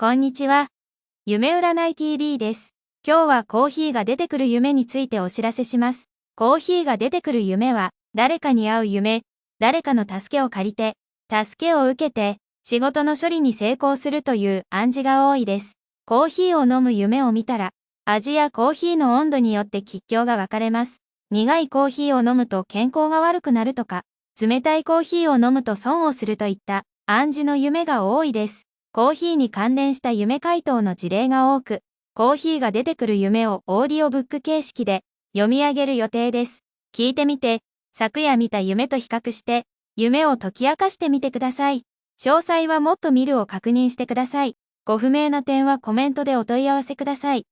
こんにちは。夢占い TV です。今日はコーヒーが出てくる夢についてお知らせします。コーヒーが出てくる夢は、誰かに会う夢、誰かの助けを借りて、助けを受けて、仕事の処理に成功するという暗示が多いです。コーヒーを飲む夢を見たら、味やコーヒーの温度によって吉凶が分かれます。苦いコーヒーを飲むと健康が悪くなるとか、冷たいコーヒーを飲むと損をするといった暗示の夢が多いです。コーヒーに関連した夢回答の事例が多く、コーヒーが出てくる夢をオーディオブック形式で読み上げる予定です。聞いてみて、昨夜見た夢と比較して、夢を解き明かしてみてください。詳細はもっと見るを確認してください。ご不明な点はコメントでお問い合わせください。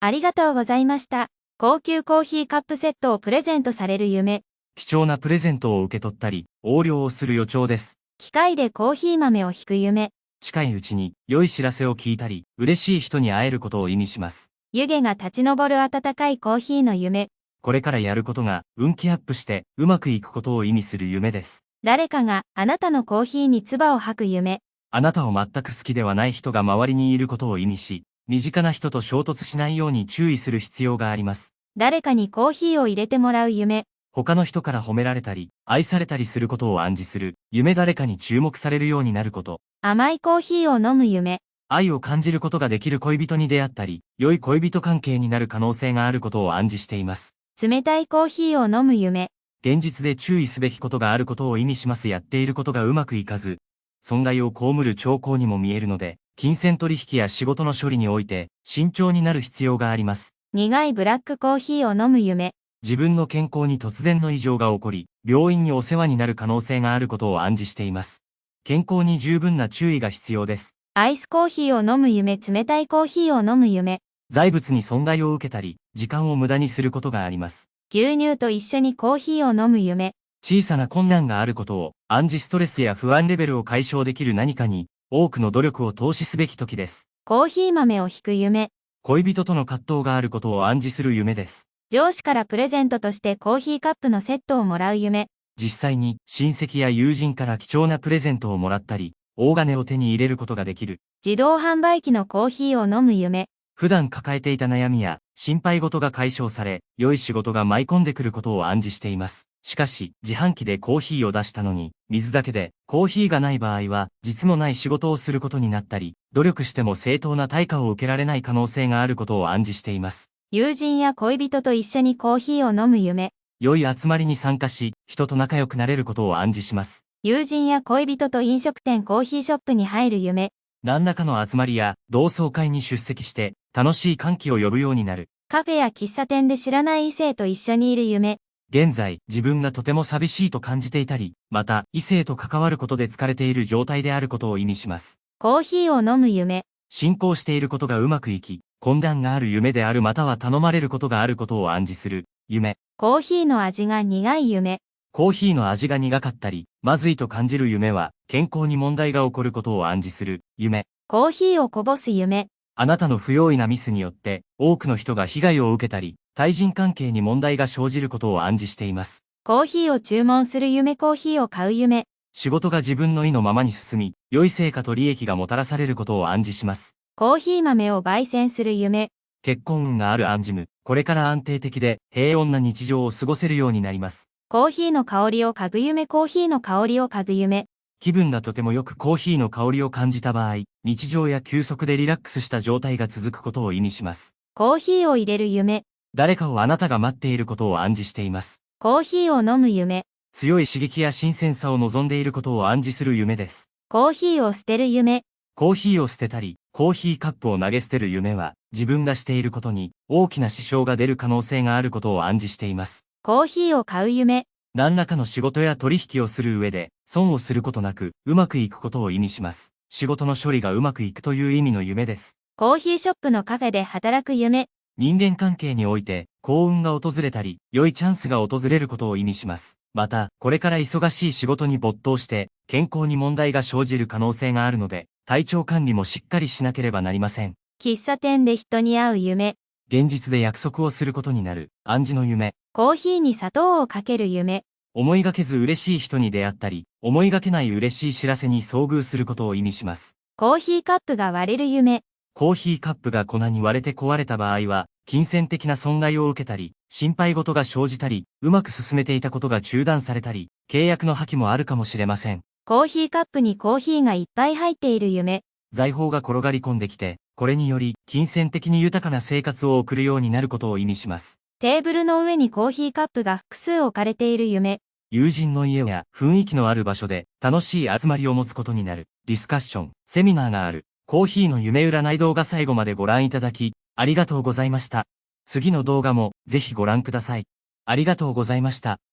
ありがとうございました。高級コーヒーカップセットをプレゼントされる夢。貴重なプレゼントを受け取ったり、横領をする予兆です。機械でコーヒー豆を引く夢。近いうちに良い知らせを聞いたり、嬉しい人に会えることを意味します。湯気が立ち上る温かいコーヒーの夢。これからやることが運気アップしてうまくいくことを意味する夢です。誰かがあなたのコーヒーに唾を吐く夢。あなたを全く好きではない人が周りにいることを意味し、身近な人と衝突しないように注意する必要があります。誰かにコーヒーを入れてもらう夢。他の人から褒められたり、愛されたりすることを暗示する、夢誰かに注目されるようになること。甘いコーヒーを飲む夢。愛を感じることができる恋人に出会ったり、良い恋人関係になる可能性があることを暗示しています。冷たいコーヒーを飲む夢。現実で注意すべきことがあることを意味しますやっていることがうまくいかず、損害を被る兆候にも見えるので、金銭取引や仕事の処理において、慎重になる必要があります。苦いブラックコーヒーを飲む夢。自分の健康に突然の異常が起こり、病院にお世話になる可能性があることを暗示しています。健康に十分な注意が必要です。アイスコーヒーを飲む夢。冷たいコーヒーを飲む夢。財物に損害を受けたり、時間を無駄にすることがあります。牛乳と一緒にコーヒーを飲む夢。小さな困難があることを、暗示ストレスや不安レベルを解消できる何かに、多くの努力を投資すべき時です。コーヒー豆を引く夢。恋人との葛藤があることを暗示する夢です。上司からプレゼントとしてコーヒーカップのセットをもらう夢。実際に親戚や友人から貴重なプレゼントをもらったり、大金を手に入れることができる。自動販売機のコーヒーを飲む夢。普段抱えていた悩みや心配事が解消され、良い仕事が舞い込んでくることを暗示しています。しかし、自販機でコーヒーを出したのに、水だけで、コーヒーがない場合は、実のない仕事をすることになったり、努力しても正当な対価を受けられない可能性があることを暗示しています。友人や恋人と一緒にコーヒーを飲む夢。良い集まりに参加し、人と仲良くなれることを暗示します。友人や恋人と飲食店コーヒーショップに入る夢。何らかの集まりや同窓会に出席して、楽しい歓喜を呼ぶようになる。カフェや喫茶店で知らない異性と一緒にいる夢。現在、自分がとても寂しいと感じていたり、また、異性と関わることで疲れている状態であることを意味します。コーヒーを飲む夢。進行していることがうまくいき、混乱がある夢であるまたは頼まれることがあることを暗示する、夢。コーヒーの味が苦い夢。コーヒーの味が苦かったり、まずいと感じる夢は、健康に問題が起こることを暗示する、夢。コーヒーをこぼす夢。あなたの不用意なミスによって、多くの人が被害を受けたり、対人関係に問題が生じることを暗示しています。コーヒーを注文する夢コーヒーを買う夢。仕事が自分の意のままに進み、良い成果と利益がもたらされることを暗示します。コーヒー豆を焙煎する夢。結婚運がある暗示む、これから安定的で平穏な日常を過ごせるようになります。コーヒーの香りを嗅ぐ夢コーヒーの香りを嗅ぐ夢。気分がとてもよくコーヒーの香りを感じた場合、日常や休息でリラックスした状態が続くことを意味します。コーヒーを入れる夢。誰かをあなたが待っていることを暗示しています。コーヒーを飲む夢。強い刺激や新鮮さを望んでいることを暗示する夢です。コーヒーを捨てる夢。コーヒーを捨てたり、コーヒーカップを投げ捨てる夢は、自分がしていることに大きな支障が出る可能性があることを暗示しています。コーヒーを買う夢。何らかの仕事や取引をする上で、損をすることなく、うまくいくことを意味します。仕事の処理がうまくいくという意味の夢です。コーヒーショップのカフェで働く夢。人間関係において、幸運が訪れたり、良いチャンスが訪れることを意味します。また、これから忙しい仕事に没頭して、健康に問題が生じる可能性があるので、体調管理もしっかりしなければなりません。喫茶店で人に会う夢。現実で約束をすることになる、暗示の夢。コーヒーに砂糖をかける夢。思いがけず嬉しい人に出会ったり、思いがけない嬉しい知らせに遭遇することを意味します。コーヒーカップが割れる夢。コーヒーカップが粉に割れて壊れた場合は、金銭的な損害を受けたり、心配事が生じたり、うまく進めていたことが中断されたり、契約の破棄もあるかもしれません。コーヒーカップにコーヒーがいっぱい入っている夢。財宝が転がり込んできて、これにより、金銭的に豊かな生活を送るようになることを意味します。テーブルの上にコーヒーカップが複数置かれている夢。友人の家や雰囲気のある場所で楽しい集まりを持つことになる。ディスカッション、セミナーがある。コーヒーの夢占い動画最後までご覧いただき、ありがとうございました。次の動画もぜひご覧ください。ありがとうございました。